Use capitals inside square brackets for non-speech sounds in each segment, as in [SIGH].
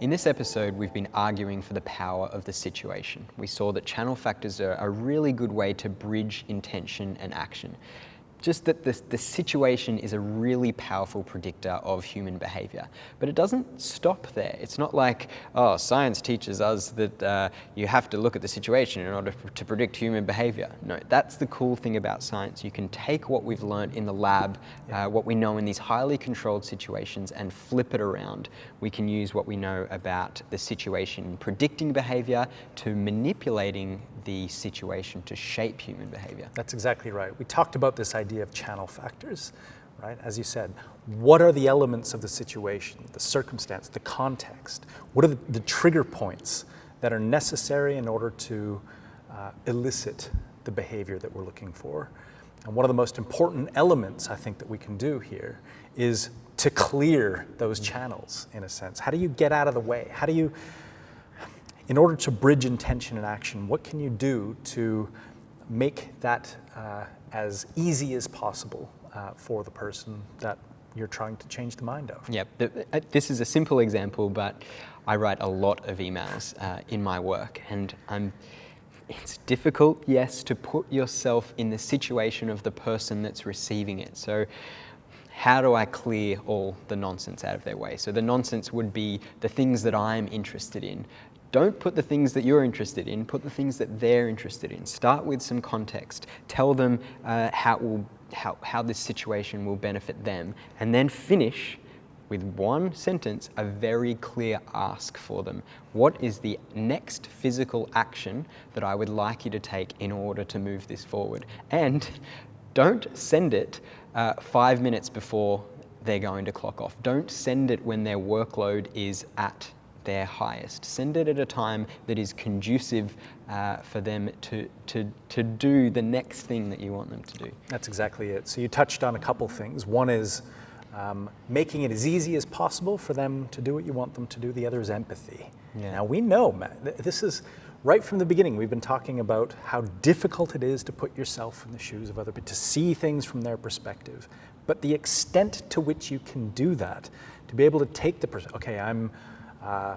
In this episode, we've been arguing for the power of the situation. We saw that channel factors are a really good way to bridge intention and action just that the, the situation is a really powerful predictor of human behavior. But it doesn't stop there. It's not like, oh, science teaches us that uh, you have to look at the situation in order to predict human behavior. No, that's the cool thing about science. You can take what we've learned in the lab, uh, what we know in these highly controlled situations and flip it around. We can use what we know about the situation predicting behavior to manipulating the situation to shape human behavior. That's exactly right. We talked about this idea of channel factors, right? As you said, what are the elements of the situation, the circumstance, the context? What are the, the trigger points that are necessary in order to uh, elicit the behavior that we're looking for? And one of the most important elements I think that we can do here is to clear those channels in a sense. How do you get out of the way? How do you in order to bridge intention and action, what can you do to make that uh, as easy as possible uh, for the person that you're trying to change the mind of? Yep, uh, this is a simple example, but I write a lot of emails uh, in my work and I'm it's difficult, yes, to put yourself in the situation of the person that's receiving it. So how do I clear all the nonsense out of their way? So the nonsense would be the things that I'm interested in, don't put the things that you're interested in, put the things that they're interested in. Start with some context. Tell them uh, how, will, how, how this situation will benefit them. And then finish with one sentence, a very clear ask for them. What is the next physical action that I would like you to take in order to move this forward? And [LAUGHS] don't send it uh, five minutes before they're going to clock off. Don't send it when their workload is at their highest. Send it at a time that is conducive uh, for them to, to, to do the next thing that you want them to do. That's exactly it. So you touched on a couple things. One is um, making it as easy as possible for them to do what you want them to do. The other is empathy. Yeah. Now we know, Matt, this is right from the beginning, we've been talking about how difficult it is to put yourself in the shoes of other people, to see things from their perspective. But the extent to which you can do that, to be able to take the, person. okay, I'm, uh,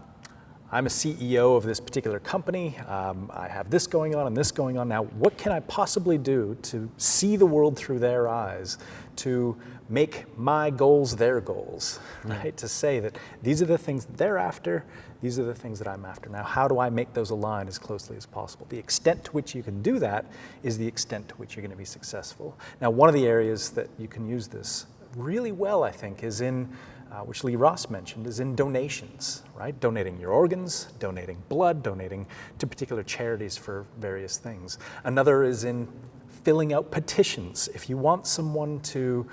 I'm a CEO of this particular company. Um, I have this going on and this going on. Now, what can I possibly do to see the world through their eyes, to make my goals their goals, right? To say that these are the things they're after, these are the things that I'm after. Now, how do I make those align as closely as possible? The extent to which you can do that is the extent to which you're going to be successful. Now, one of the areas that you can use this really well, I think, is in uh, which Lee Ross mentioned, is in donations, right? Donating your organs, donating blood, donating to particular charities for various things. Another is in filling out petitions. If you want someone to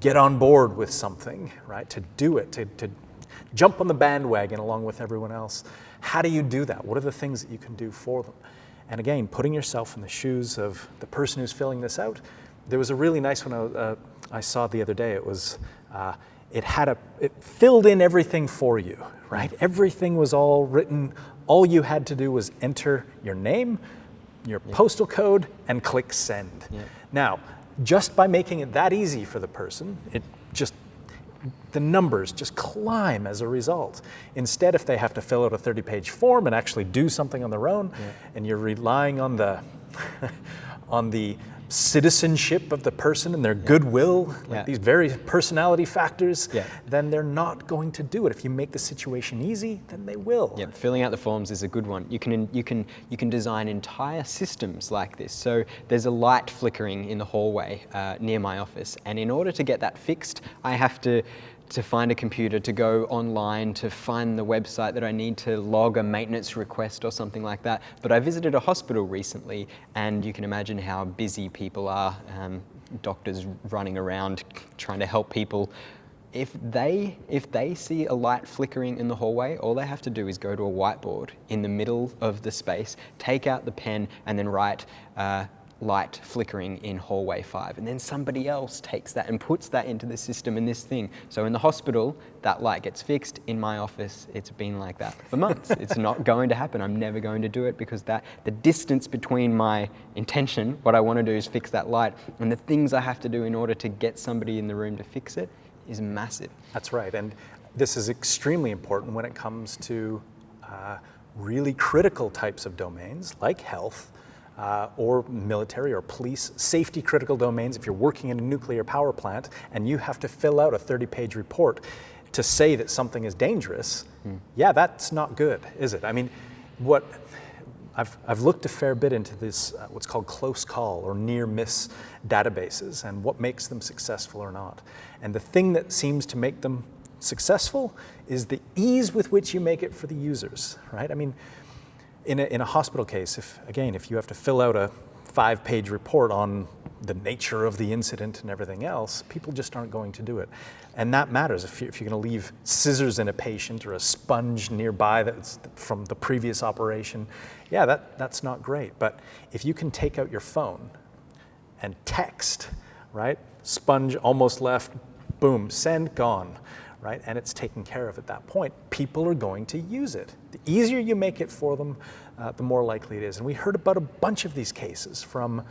get on board with something, right, to do it, to, to jump on the bandwagon along with everyone else, how do you do that? What are the things that you can do for them? And again, putting yourself in the shoes of the person who's filling this out. There was a really nice one I, uh, I saw the other day. It was, uh, it had a, it filled in everything for you, right? Everything was all written. All you had to do was enter your name, your postal code, and click send. Now, just by making it that easy for the person, it just the numbers just climb as a result. Instead, if they have to fill out a 30-page form and actually do something on their own, yeah. and you're relying on the [LAUGHS] on the citizenship of the person and their goodwill, like yeah. these very personality factors, yeah. then they're not going to do it. If you make the situation easy, then they will. Yeah, filling out the forms is a good one. You can, you can, you can design entire systems like this. So there's a light flickering in the hallway uh, near my office. And in order to get that fixed, I have to to find a computer, to go online, to find the website that I need to log a maintenance request or something like that. But I visited a hospital recently and you can imagine how busy people are, um, doctors running around trying to help people. If they, if they see a light flickering in the hallway, all they have to do is go to a whiteboard in the middle of the space, take out the pen and then write uh, light flickering in hallway five. And then somebody else takes that and puts that into the system in this thing. So in the hospital, that light gets fixed. In my office, it's been like that for months. [LAUGHS] it's not going to happen. I'm never going to do it because that the distance between my intention, what I want to do is fix that light, and the things I have to do in order to get somebody in the room to fix it is massive. That's right. And this is extremely important when it comes to uh, really critical types of domains like health uh, or military or police, safety critical domains. If you're working in a nuclear power plant and you have to fill out a 30 page report to say that something is dangerous, mm. yeah, that's not good, is it? I mean, what I've, I've looked a fair bit into this, uh, what's called close call or near miss databases and what makes them successful or not. And the thing that seems to make them successful is the ease with which you make it for the users, right? I mean, in a, in a hospital case, if again, if you have to fill out a five page report on the nature of the incident and everything else, people just aren't going to do it. And that matters if you're, if you're going to leave scissors in a patient or a sponge nearby that's from the previous operation. Yeah, that, that's not great. But if you can take out your phone and text, right? Sponge almost left, boom, send, gone right? And it's taken care of at that point. People are going to use it. The easier you make it for them, uh, the more likely it is. And we heard about a bunch of these cases from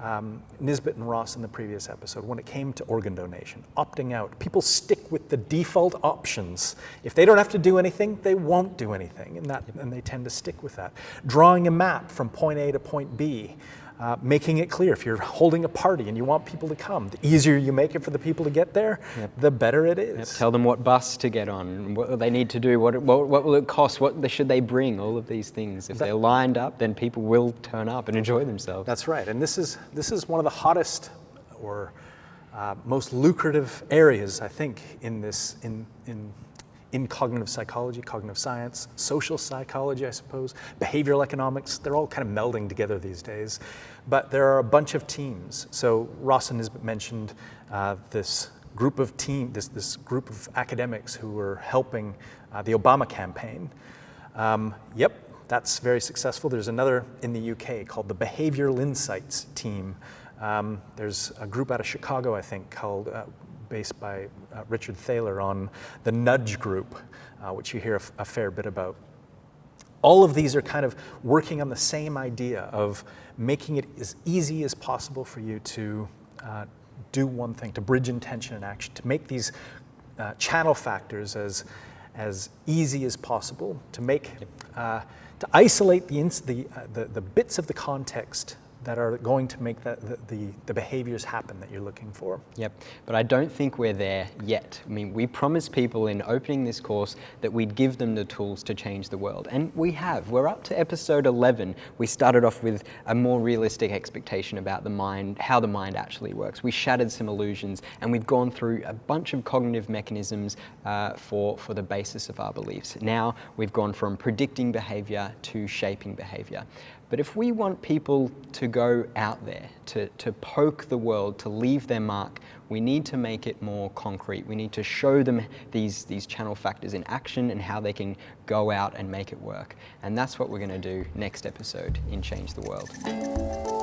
um, Nisbett and Ross in the previous episode when it came to organ donation, opting out. People stick with the default options. If they don't have to do anything, they won't do anything, and, that, and they tend to stick with that. Drawing a map from point A to point B, uh, making it clear if you're holding a party and you want people to come, the easier you make it for the people to get there, yep. the better it is. Yep. Tell them what bus to get on, what they need to do, what, what, what will it cost, what should they bring, all of these things. If that, they're lined up, then people will turn up and enjoy themselves. That's right, and this is, this is one of the hottest or uh, most lucrative areas, I think, in this, in, in in cognitive psychology, cognitive science, social psychology, I suppose, behavioral economics, they're all kind of melding together these days. But there are a bunch of teams. So Ross has mentioned uh, this group of team, this, this group of academics who were helping uh, the Obama campaign. Um, yep, that's very successful. There's another in the UK called the Behavioral Insights team. Um, there's a group out of Chicago, I think, called uh, based by uh, Richard Thaler on the nudge group, uh, which you hear a, fair bit about. All of these are kind of working on the same idea of making it as easy as possible for you to uh, do one thing, to bridge intention and action, to make these uh, channel factors as, as easy as possible, to make, uh, to isolate the, the, uh, the, the bits of the context that are going to make the, the, the, behaviors happen that you're looking for. Yep, but I don't think we're there yet. I mean, we promised people in opening this course that we'd give them the tools to change the world, and we have. We're up to episode 11. We started off with a more realistic expectation about the mind, how the mind actually works. We shattered some illusions, and we've gone through a bunch of cognitive mechanisms uh, for, for the basis of our beliefs. Now we've gone from predicting behavior to shaping behavior. But if we want people to go out there, to, to poke the world, to leave their mark, we need to make it more concrete. We need to show them these, these channel factors in action and how they can go out and make it work. And that's what we're going to do next episode in Change the World.